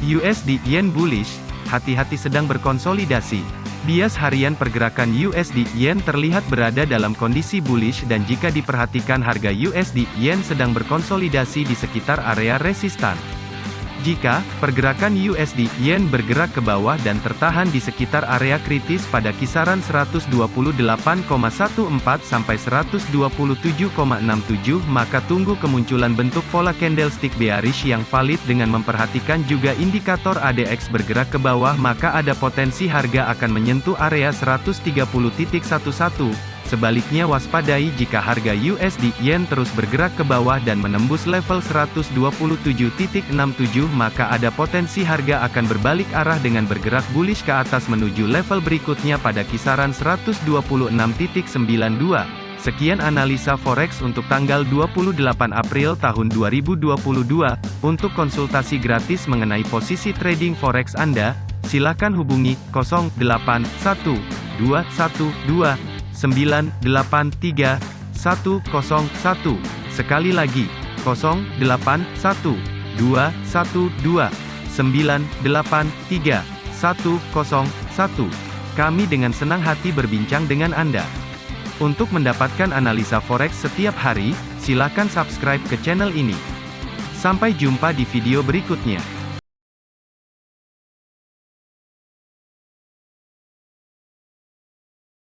USD Yen bullish, hati-hati sedang berkonsolidasi. Bias harian pergerakan USD Yen terlihat berada dalam kondisi bullish dan jika diperhatikan harga USD Yen sedang berkonsolidasi di sekitar area resistan. Jika pergerakan USD Yen bergerak ke bawah dan tertahan di sekitar area kritis pada kisaran 128,14 sampai 127,67 maka tunggu kemunculan bentuk pola candlestick bearish yang valid dengan memperhatikan juga indikator ADX bergerak ke bawah maka ada potensi harga akan menyentuh area 130.11 Sebaliknya waspadai jika harga USD Yen terus bergerak ke bawah dan menembus level 127.67 maka ada potensi harga akan berbalik arah dengan bergerak bullish ke atas menuju level berikutnya pada kisaran 126.92. Sekian analisa forex untuk tanggal 28 April tahun 2022. Untuk konsultasi gratis mengenai posisi trading forex Anda, silakan hubungi 081212 983 101. Sekali lagi, 0812 212 983 101. Kami dengan senang hati berbincang dengan Anda. Untuk mendapatkan analisa forex setiap hari, silakan subscribe ke channel ini. Sampai jumpa di video berikutnya.